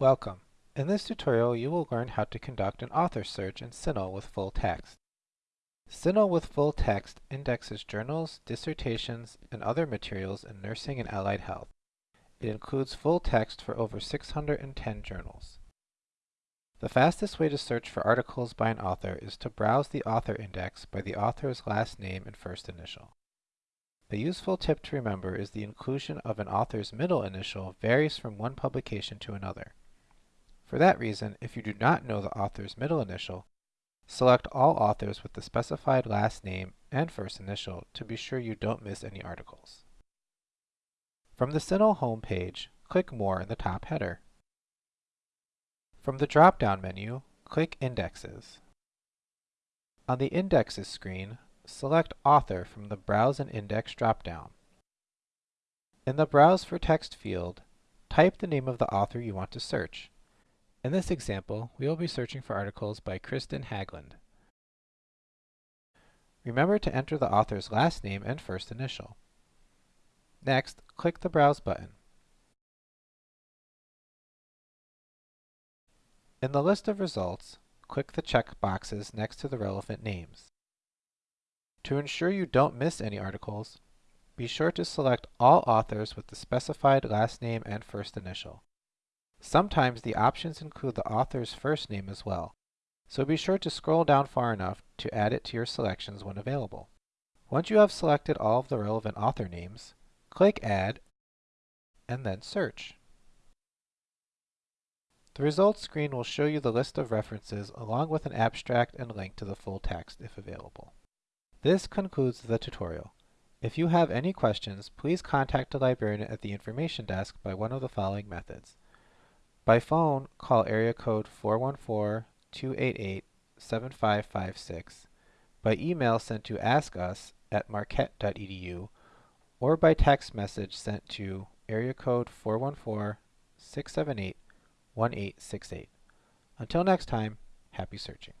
Welcome. In this tutorial, you will learn how to conduct an author search in CINAHL with full text. CINAHL with full text indexes journals, dissertations, and other materials in nursing and allied health. It includes full text for over 610 journals. The fastest way to search for articles by an author is to browse the author index by the author's last name and first initial. A useful tip to remember is the inclusion of an author's middle initial varies from one publication to another. For that reason, if you do not know the author's middle initial, select all authors with the specified last name and first initial to be sure you don't miss any articles. From the CINAHL home page, click More in the top header. From the drop-down menu, click Indexes. On the Indexes screen, select Author from the Browse and Index drop-down. In the Browse for Text field, type the name of the author you want to search. In this example, we will be searching for articles by Kristen Haglund. Remember to enter the author's last name and first initial. Next, click the Browse button. In the list of results, click the check boxes next to the relevant names. To ensure you don't miss any articles, be sure to select all authors with the specified last name and first initial. Sometimes the options include the author's first name as well, so be sure to scroll down far enough to add it to your selections when available. Once you have selected all of the relevant author names, click Add, and then Search. The results screen will show you the list of references along with an abstract and link to the full text if available. This concludes the tutorial. If you have any questions, please contact a librarian at the information desk by one of the following methods. By phone, call area code 414-288-7556. By email sent to askus at marquette.edu or by text message sent to area code 414-678-1868. Until next time, happy searching.